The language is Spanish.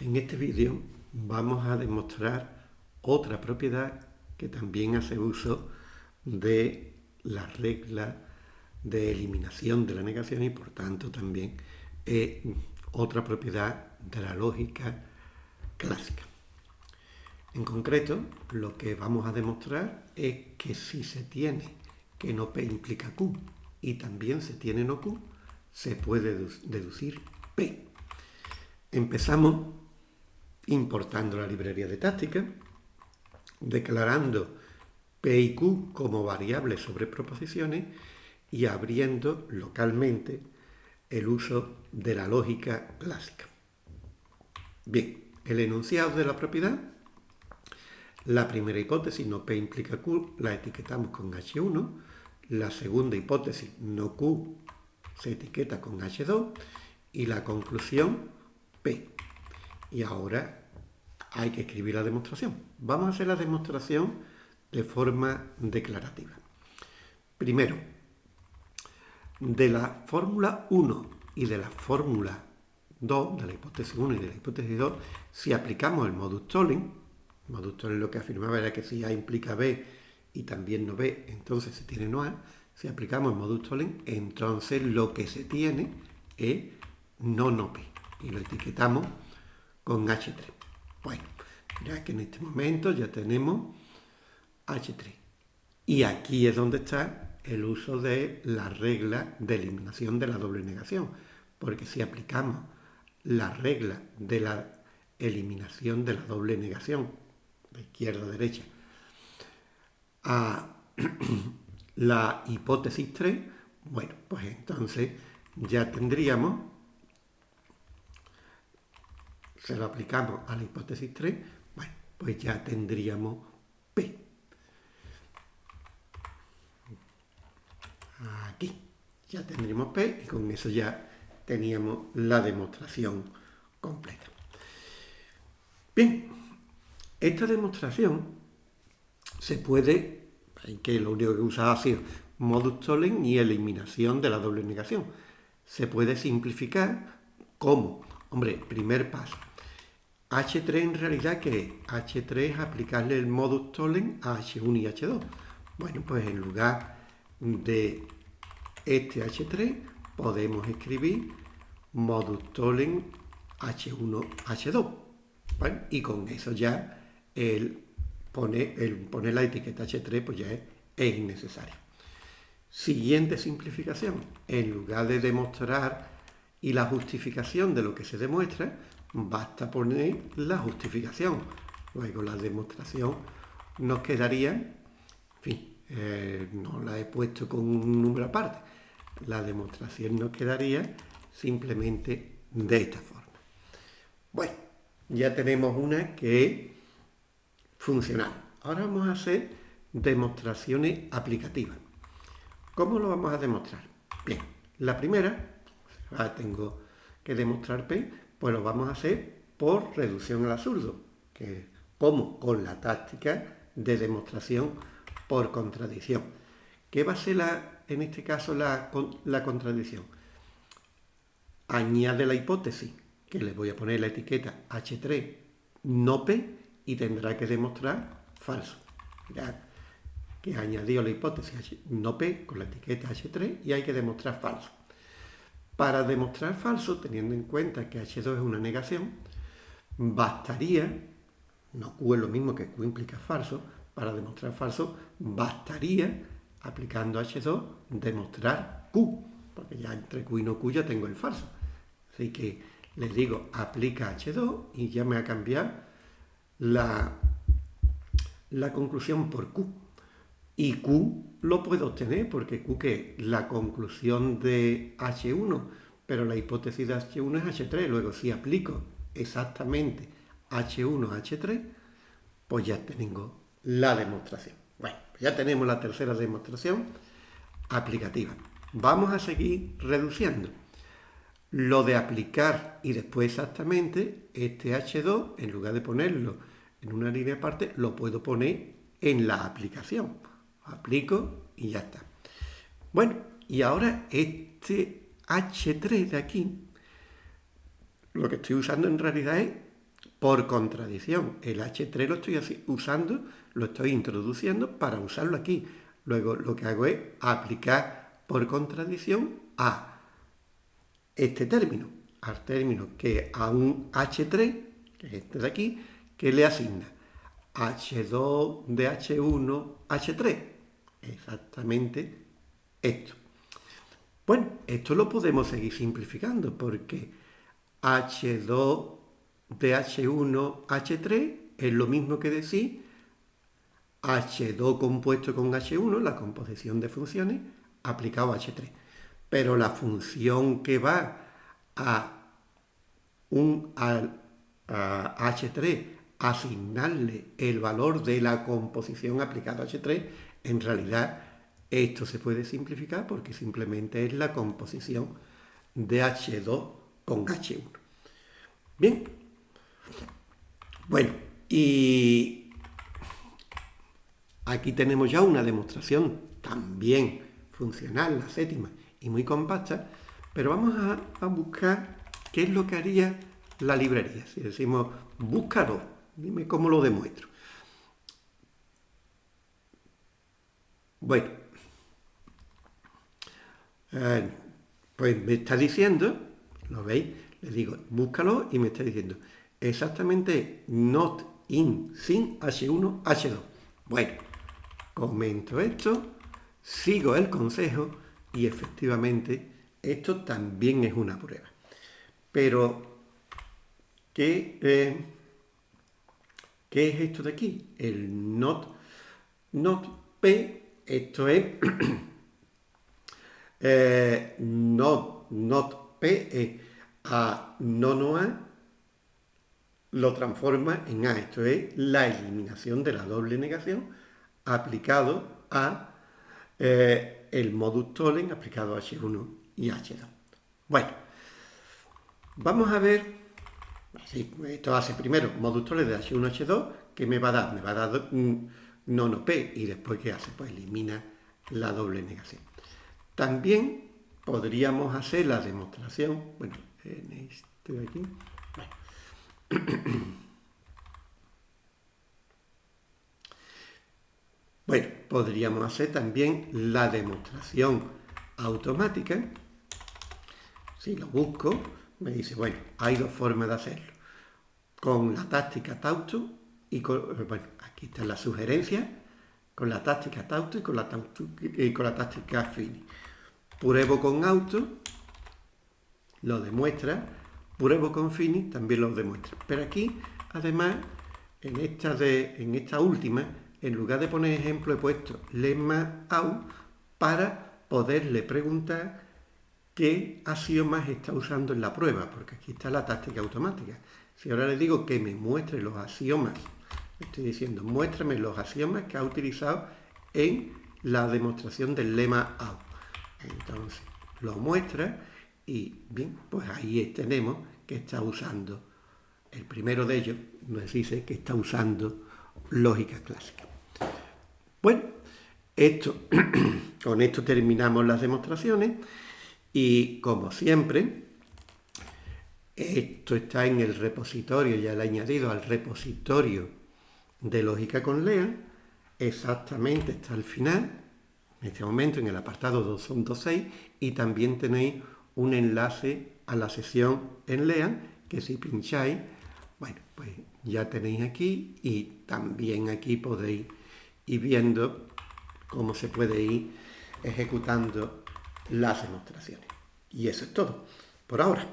En este vídeo vamos a demostrar otra propiedad que también hace uso de la regla de eliminación de la negación y por tanto también es otra propiedad de la lógica clásica. En concreto, lo que vamos a demostrar es que si se tiene que no P implica Q y también se tiene no Q, se puede deducir P. Empezamos importando la librería de táctica, declarando P y Q como variables sobre proposiciones y abriendo localmente el uso de la lógica clásica. Bien, el enunciado de la propiedad, la primera hipótesis, no P implica Q, la etiquetamos con H1, la segunda hipótesis, no Q, se etiqueta con H2 y la conclusión, P. Y ahora hay que escribir la demostración. Vamos a hacer la demostración de forma declarativa. Primero, de la fórmula 1 y de la fórmula 2, de la hipótesis 1 y de la hipótesis 2, si aplicamos el modus tolling, modus tolling lo que afirmaba era que si A implica B y también no B, entonces se tiene no A, si aplicamos el modus tolling, entonces lo que se tiene es no no P y lo etiquetamos con H3. Bueno, ya que en este momento ya tenemos H3. Y aquí es donde está el uso de la regla de eliminación de la doble negación. Porque si aplicamos la regla de la eliminación de la doble negación, de izquierda a derecha, a la hipótesis 3, bueno, pues entonces ya tendríamos se lo aplicamos a la hipótesis 3, bueno, pues ya tendríamos P. Aquí ya tendríamos P y con eso ya teníamos la demostración completa. Bien, esta demostración se puede, que lo único que usaba ha sido modus tollens y eliminación de la doble negación. Se puede simplificar como, hombre, primer paso, H3 en realidad, ¿qué es? H3 es aplicarle el modus tollens a H1 y H2. Bueno, pues en lugar de este H3 podemos escribir modus tollens H1, H2. Bueno, y con eso ya el poner, el la etiqueta H3 pues ya es, es innecesario. Siguiente simplificación. En lugar de demostrar y la justificación de lo que se demuestra, basta poner la justificación. Luego la demostración nos quedaría, en fin, eh, no la he puesto con un número aparte, la demostración nos quedaría simplemente de esta forma. Bueno, ya tenemos una que es funcional. Ahora vamos a hacer demostraciones aplicativas. ¿Cómo lo vamos a demostrar? Bien, la primera, tengo que demostrar P, pues lo vamos a hacer por reducción al absurdo, que como con la táctica de demostración por contradicción. ¿Qué va a ser en este caso la, la contradicción? Añade la hipótesis, que le voy a poner la etiqueta H3 no P y tendrá que demostrar falso. Mirad que añadió la hipótesis no P con la etiqueta H3 y hay que demostrar falso. Para demostrar falso, teniendo en cuenta que H2 es una negación, bastaría, no Q es lo mismo que Q implica falso, para demostrar falso bastaría, aplicando H2, demostrar Q, porque ya entre Q y no Q ya tengo el falso. Así que les digo, aplica H2 y ya me va a cambiar la, la conclusión por Q. Y Q lo puedo obtener porque Q que la conclusión de H1, pero la hipótesis de H1 es H3. Luego si aplico exactamente H1 a H3, pues ya tengo la demostración. Bueno, ya tenemos la tercera demostración aplicativa. Vamos a seguir reduciendo. Lo de aplicar y después exactamente este H2, en lugar de ponerlo en una línea aparte, lo puedo poner en la aplicación aplico y ya está. Bueno, y ahora este H3 de aquí, lo que estoy usando en realidad es por contradicción. El H3 lo estoy usando, lo estoy introduciendo para usarlo aquí. Luego lo que hago es aplicar por contradicción a este término, al término que a un H3, que es este de aquí, que le asigna H2 de H1, H3. Exactamente esto. Bueno, esto lo podemos seguir simplificando porque H2 de H1, H3 es lo mismo que decir H2 compuesto con H1, la composición de funciones, aplicado a H3. Pero la función que va a, un, a, a H3 asignarle el valor de la composición aplicada a H3, en realidad esto se puede simplificar porque simplemente es la composición de H2 con H1. Bien. Bueno, y aquí tenemos ya una demostración también funcional, la séptima, y muy compacta, pero vamos a, buscar qué es lo que haría la librería. Si decimos, búscalo, dime cómo lo demuestro. Bueno, eh, pues me está diciendo, ¿lo veis? Le digo, búscalo y me está diciendo exactamente not in sin H1, H2. Bueno, comento esto, sigo el consejo y efectivamente esto también es una prueba. Pero, ¿qué, eh, ¿qué es esto de aquí? El not, not P, esto es eh, not, not P es a no no A lo transforma en A. Esto es la eliminación de la doble negación aplicado a eh, el modus tollens aplicado a H1 y H2. Bueno, vamos a ver, esto hace primero modus tollens de H1 H2, que me va a dar? Me va a dar no no P y después ¿qué hace? Pues elimina la doble negación. También podríamos hacer la demostración, bueno, en este de aquí, bueno, podríamos hacer también la demostración automática. Si lo busco, me dice, bueno, hay dos formas de hacerlo. Con la táctica Tauto y con, bueno, aquí está la sugerencia, con la táctica Tauto y con la, la táctica Fini. Pruebo con auto, lo demuestra, Pruebo con Fini también lo demuestra. Pero aquí, además, en esta, de, en esta última, en lugar de poner ejemplo, he puesto lemma out para poderle preguntar qué axiomas está usando en la prueba, porque aquí está la táctica automática. Si ahora le digo que me muestre los axiomas, estoy diciendo, muéstrame los axiomas que ha utilizado en la demostración del lema out. Entonces, lo muestra y bien, pues ahí tenemos que está usando, el primero de ellos nos dice que está usando lógica clásica. Bueno, esto, con esto terminamos las demostraciones y como siempre, esto está en el repositorio, ya lo he añadido al repositorio de lógica con LEA, exactamente está al final, en este momento en el apartado 2.6 y también tenéis un enlace a la sesión en LEAN, que si pincháis, bueno, pues ya tenéis aquí y también aquí podéis ir viendo cómo se puede ir ejecutando las demostraciones. Y eso es todo por ahora.